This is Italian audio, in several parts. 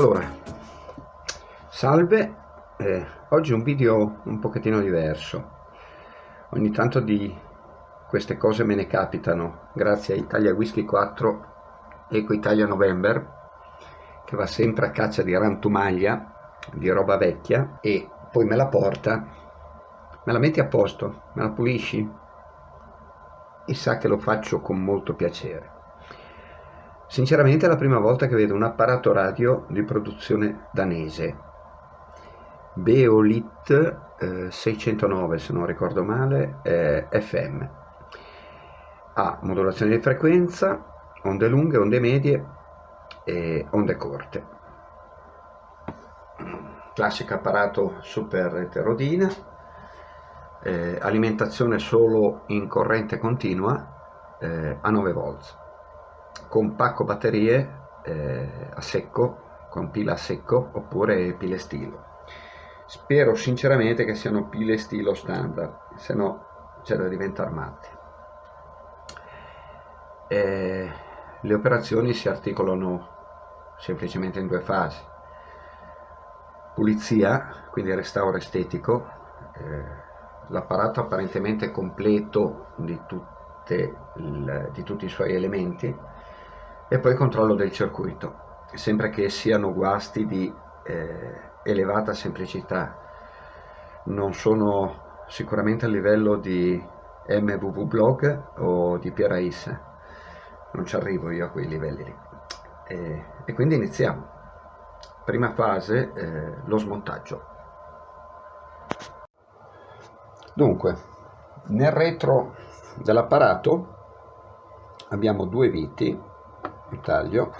Allora, salve, eh, oggi un video un pochettino diverso. Ogni tanto di queste cose me ne capitano, grazie a Italia Whisky 4 Eco Italia November, che va sempre a caccia di rantumaglia, di roba vecchia, e poi me la porta, me la metti a posto, me la pulisci, e sa che lo faccio con molto piacere. Sinceramente è la prima volta che vedo un apparato radio di produzione danese. Beolit eh, 609 se non ricordo male, eh, FM. Ha modulazione di frequenza, onde lunghe, onde medie e onde corte. Classico apparato super eterodina, eh, alimentazione solo in corrente continua eh, a 9 volts con pacco batterie eh, a secco, con pila a secco oppure pile stilo. Spero sinceramente che siano pile stilo standard, se no c'è da diventare matti. Eh, le operazioni si articolano semplicemente in due fasi. Pulizia, quindi restauro estetico, eh, l'apparato apparentemente completo di, tutte il, di tutti i suoi elementi, e poi controllo del circuito, sempre che siano guasti di eh, elevata semplicità. Non sono sicuramente a livello di MVV Blog o di Pierais, non ci arrivo io a quei livelli lì. E, e quindi iniziamo. Prima fase, eh, lo smontaggio. Dunque, nel retro dell'apparato abbiamo due viti taglio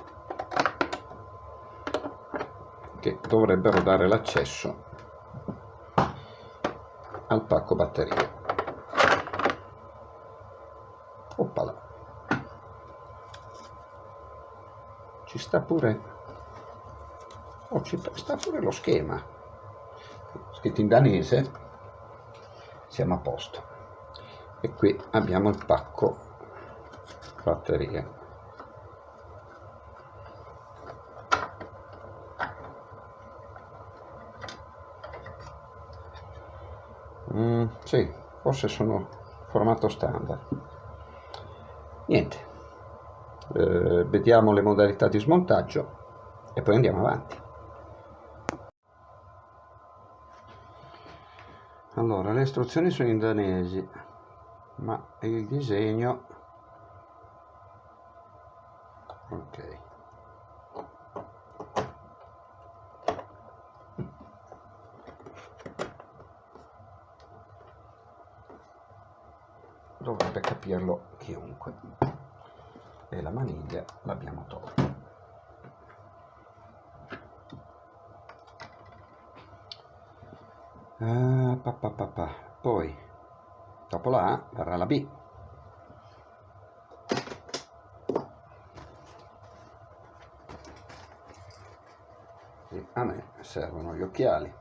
che dovrebbero dare l'accesso al pacco batterie. Oppala. Ci sta pure oh, ci sta pure lo schema. Scritto in danese siamo a posto. E qui abbiamo il pacco batterie Mm, sì, forse sono formato standard. Niente, eh, vediamo le modalità di smontaggio e poi andiamo avanti. Allora, le istruzioni sono in danesi, ma il disegno... Ok. Chiunque e la maniglia l'abbiamo tolta. Pa, pa, pa, pa. poi dopo la A verrà la B. E a me servono gli occhiali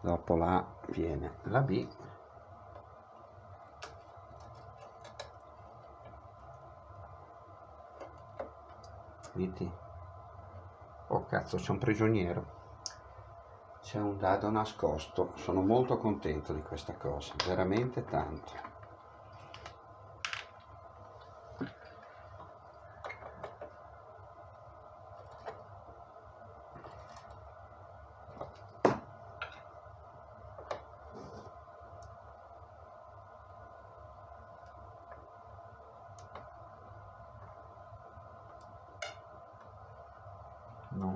dopo la viene la B. Vedi oh cazzo c'è un prigioniero. C'è un dado nascosto. Sono molto contento di questa cosa veramente tanto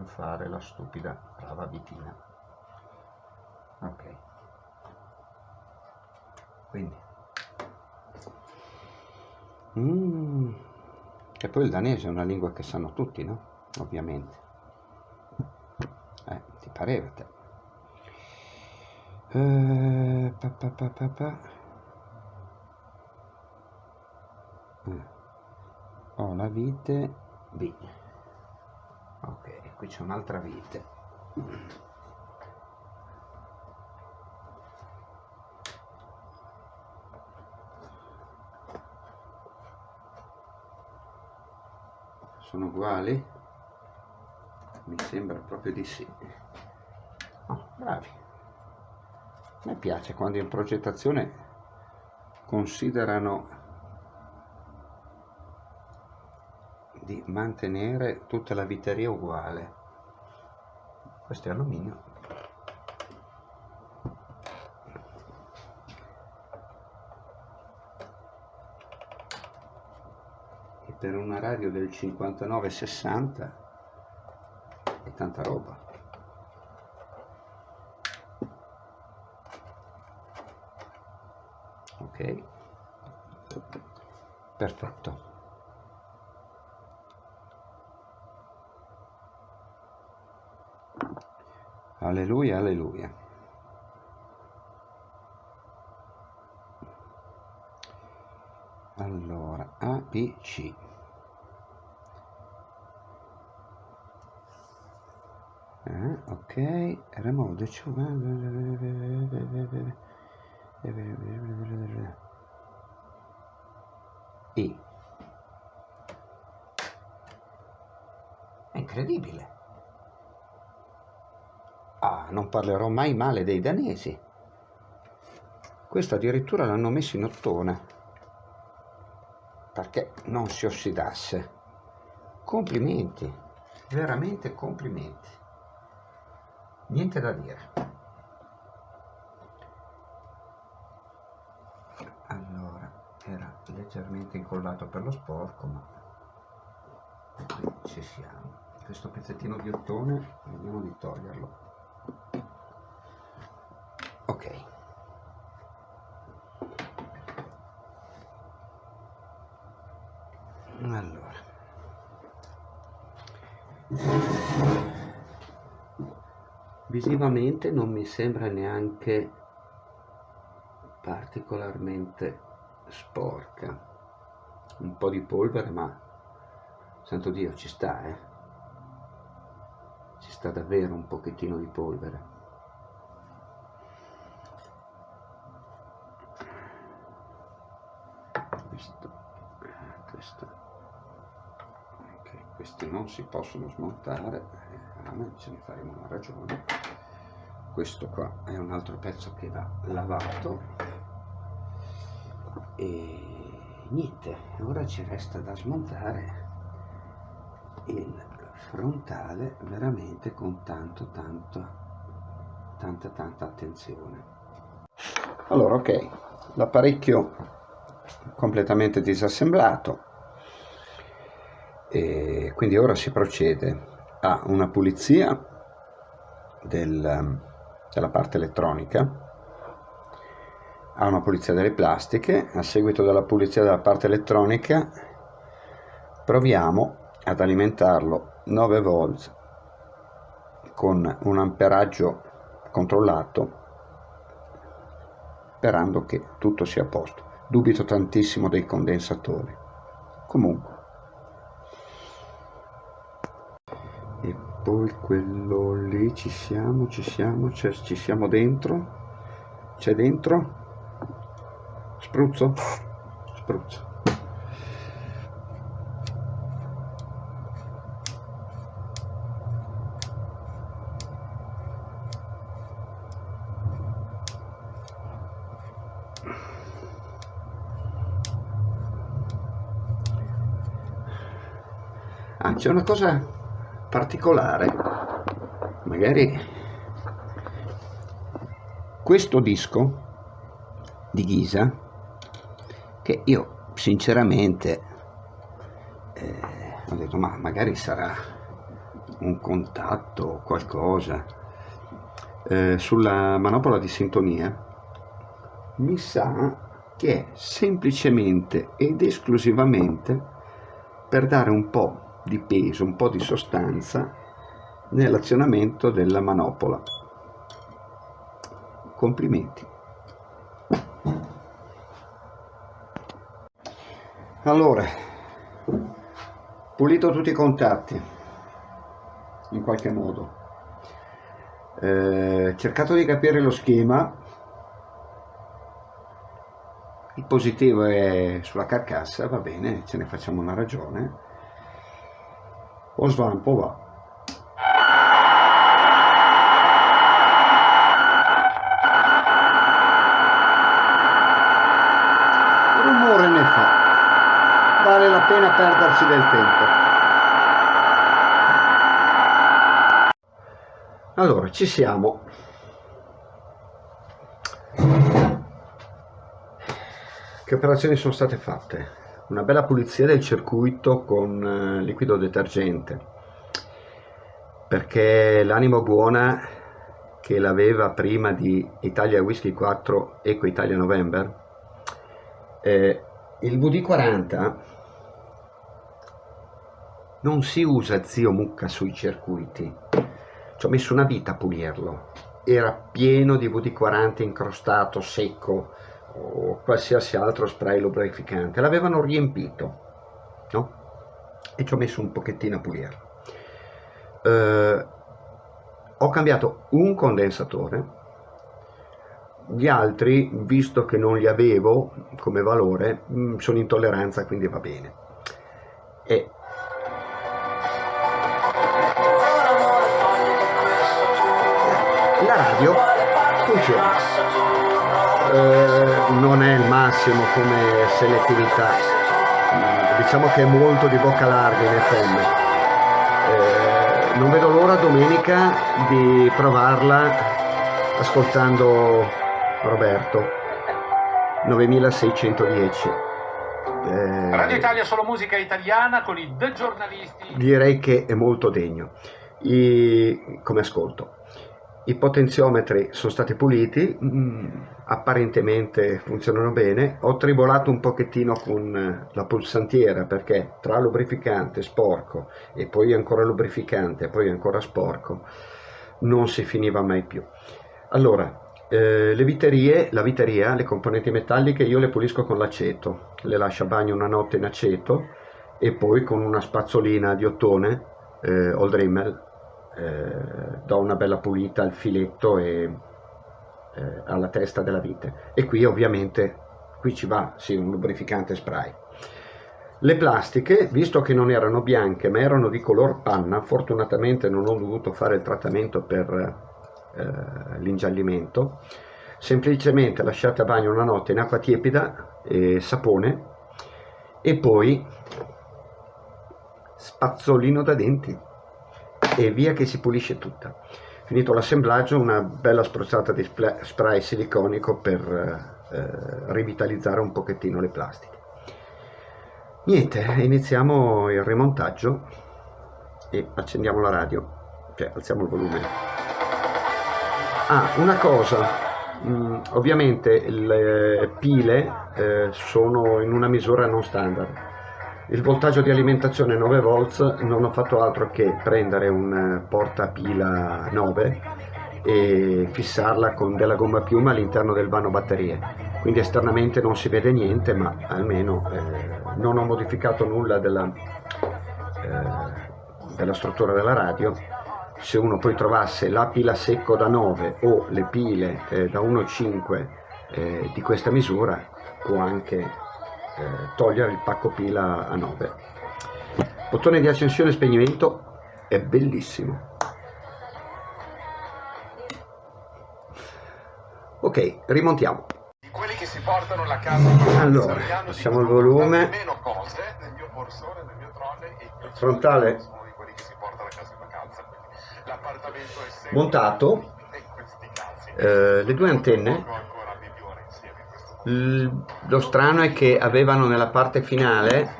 fare la stupida brava vitina ok quindi mm. e poi il danese è una lingua che sanno tutti no? ovviamente eh, ti pareva te eh, pa, pa, pa, pa, pa. Eh. ho la vite B ok qui c'è un'altra vite sono uguali? Mi sembra proprio di sì. Oh, bravi. Me piace quando in progettazione considerano di mantenere tutta la viteria uguale. Questo è alluminio. per una radio del 59-60 è tanta roba. Ok, perfetto. Alleluia, alleluia. Allora, A, B, C. eh, ok remove the two è incredibile ah non parlerò mai male dei danesi. Questo addirittura l'hanno messo in ottone perché non si ossidasse. Complimenti veramente complimenti. Niente da dire. Allora era leggermente incollato per lo sporco ma qui ci siamo. Questo pezzettino di ottone vediamo di toglierlo ok. Allora. Visivamente non mi sembra neanche particolarmente sporca. Un po' di polvere ma santo dio ci sta eh ci sta davvero un pochettino di polvere. Questo questo. Ok questi non si possono smontare. Me ce ne faremo una ragione. Questo qua è un altro pezzo che va lavato. E niente ora ci resta da smontare il frontale veramente con tanto tanto tanta tanta attenzione. Allora ok l'apparecchio completamente disassemblato. E quindi ora si procede a una pulizia del, della parte elettronica, a una pulizia delle plastiche, a seguito della pulizia della parte elettronica proviamo ad alimentarlo 9 volt con un amperaggio controllato sperando che tutto sia a posto. Dubito tantissimo dei condensatori. Comunque. E poi quello lì ci siamo ci siamo ci siamo dentro. C'è dentro? Spruzzo? Spruzzo Ah, c'è una cosa particolare. Magari questo disco di Ghisa che io sinceramente eh, ho detto ma magari sarà un contatto o qualcosa eh, sulla manopola di sintonia mi sa che è semplicemente ed esclusivamente per dare un po' di peso, un po' di sostanza nell'azionamento della manopola. Complimenti. Allora, pulito tutti i contatti, in qualche modo. eh, cercato di capire lo schema il positivo è sulla carcassa va bene ce ne facciamo una ragione o svampo va. Rumore ne fa. Vale la pena perderci del tempo. Allora ci siamo. Che operazioni sono state fatte una bella pulizia del circuito con eh, liquido detergente. Perché l'anima buona che l'aveva prima di Italia Whisky 4 Eco Italia November eh, il VD40 non si usa zio mucca sui circuiti. Ci ho messo una vita a pulirlo. Era pieno di VD40 incrostato, secco o qualsiasi altro spray lubrificante. L'avevano riempito no? e ci ho messo un pochettino a pulirlo. Eh, ho cambiato un condensatore gli altri visto che non li avevo come valore mm, sono in tolleranza quindi va bene. E la radio funziona eh, non è il massimo come selettività. Mm, diciamo che è molto di bocca larga in FM eh, non vedo l'ora domenica di provarla ascoltando Roberto. 9610 eh, Radio Italia solo musica italiana con i The Giornalisti. Direi che è molto degno. I, come ascolto? I potenziometri sono stati puliti, mh, mm, apparentemente funzionano bene, ho tribolato un pochettino con eh, la pulsantiera perché tra lubrificante sporco e poi ancora lubrificante e poi ancora sporco non si finiva mai più. Allora, eh, le viterie, la viteria, le componenti metalliche io le pulisco con l'aceto, le lascio a bagno una notte in aceto e poi con una spazzolina di ottone, eh, Old Rimmel, eh, do una bella pulita al filetto e eh, alla testa della vite. E qui ovviamente qui ci va sì, un lubrificante spray. Le plastiche visto che non erano bianche ma erano di color panna fortunatamente non ho dovuto fare il trattamento per eh, l'ingiallimento. Semplicemente lasciate a bagno una notte in acqua tiepida e sapone. E poi spazzolino da denti. E via che si pulisce tutta. Finito l'assemblaggio una bella spruzzata di spray siliconico per eh, rivitalizzare un pochettino le plastiche. Niente, iniziamo il rimontaggio e accendiamo la radio, cioè alziamo il volume. Ah, una cosa, mm, ovviamente le pile eh, sono in una misura non standard, il voltaggio di alimentazione 9 volts non ho fatto altro che prendere un eh, portapila 9 e fissarla con della gomma piuma all'interno del vano batterie. Quindi esternamente non si vede niente ma almeno eh, non ho modificato nulla della, eh, della struttura della radio. Se uno poi trovasse la pila secco da 9 o le pile eh, da 1,5 eh, di questa misura può anche eh, togliere il pacco pila a 9 bottone di accensione e spegnimento è bellissimo. Ok rimontiamo. Allora passiamo il volume. frontale montato. eh, le due antenne lo strano è che avevano nella parte finale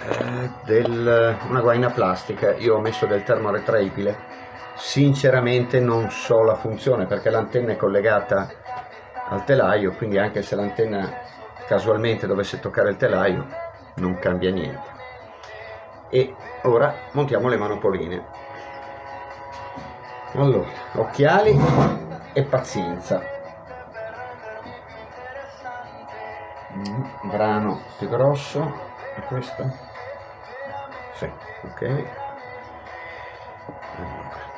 eh, del, una guaina plastica. Io ho messo del termo retraibile sinceramente non so la funzione perché l'antenna è collegata al telaio quindi anche se l'antenna casualmente dovesse toccare il telaio non cambia niente. E ora montiamo le manopoline. Allora occhiali e pazienza Mm, brano più grosso è questo? Sì, ok allora.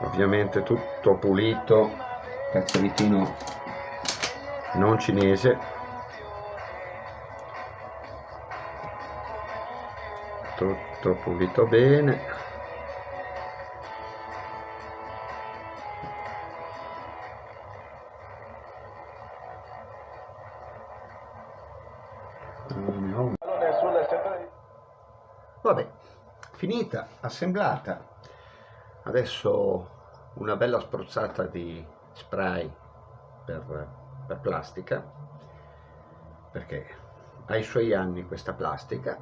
ovviamente tutto pulito cazzoletino non cinese tutto pulito bene finita, assemblata. Adesso una bella spruzzata di spray per, per plastica, perché ha i suoi anni questa plastica.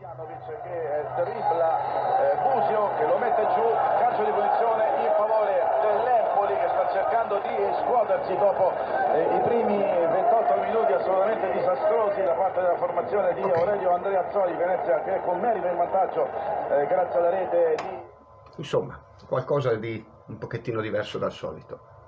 Janovic che dribbla eh, Busio che lo mette giù, calcio di punizione in favore dell'Empoli che sta cercando di scuotersi dopo eh, i primi 28 minuti assolutamente disastrosi da parte della formazione di. Aurelio Andrea Zoli, Venezia che con merito in vantaggio eh, grazie alla rete di... Insomma, qualcosa di un pochettino diverso dal solito.